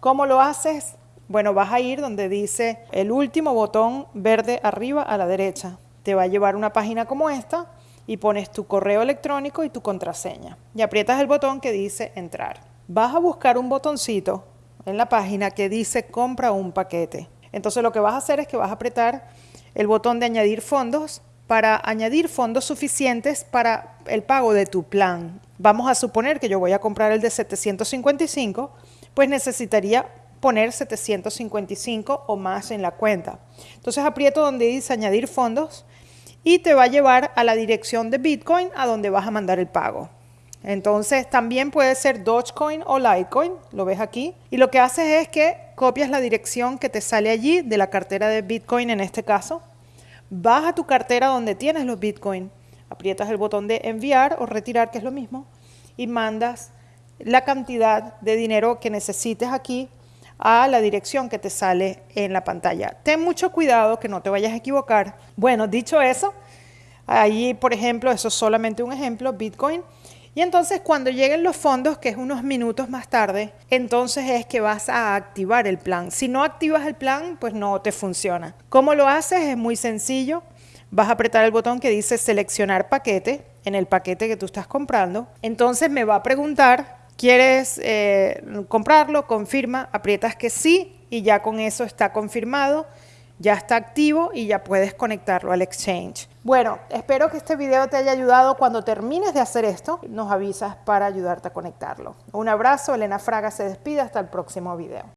¿Cómo lo haces? Bueno, vas a ir donde dice el último botón verde arriba a la derecha. Te va a llevar una página como esta y pones tu correo electrónico y tu contraseña. Y aprietas el botón que dice entrar. Vas a buscar un botoncito en la página que dice compra un paquete. Entonces lo que vas a hacer es que vas a apretar el botón de añadir fondos para añadir fondos suficientes para el pago de tu plan. Vamos a suponer que yo voy a comprar el de 755, pues necesitaría poner 755 o más en la cuenta. Entonces aprieto donde dice añadir fondos y te va a llevar a la dirección de Bitcoin a donde vas a mandar el pago. Entonces también puede ser Dogecoin o Litecoin, lo ves aquí. Y lo que haces es que copias la dirección que te sale allí de la cartera de Bitcoin en este caso vas a tu cartera donde tienes los Bitcoin, aprietas el botón de enviar o retirar, que es lo mismo, y mandas la cantidad de dinero que necesites aquí a la dirección que te sale en la pantalla. Ten mucho cuidado que no te vayas a equivocar. Bueno, dicho eso, ahí por ejemplo, eso es solamente un ejemplo, Bitcoin, y entonces cuando lleguen los fondos, que es unos minutos más tarde, entonces es que vas a activar el plan. Si no activas el plan, pues no te funciona. ¿Cómo lo haces? Es muy sencillo. Vas a apretar el botón que dice seleccionar paquete en el paquete que tú estás comprando. Entonces me va a preguntar, ¿quieres eh, comprarlo? Confirma, aprietas que sí y ya con eso está confirmado ya está activo y ya puedes conectarlo al Exchange. Bueno, espero que este video te haya ayudado. Cuando termines de hacer esto, nos avisas para ayudarte a conectarlo. Un abrazo, Elena Fraga se despide, hasta el próximo video.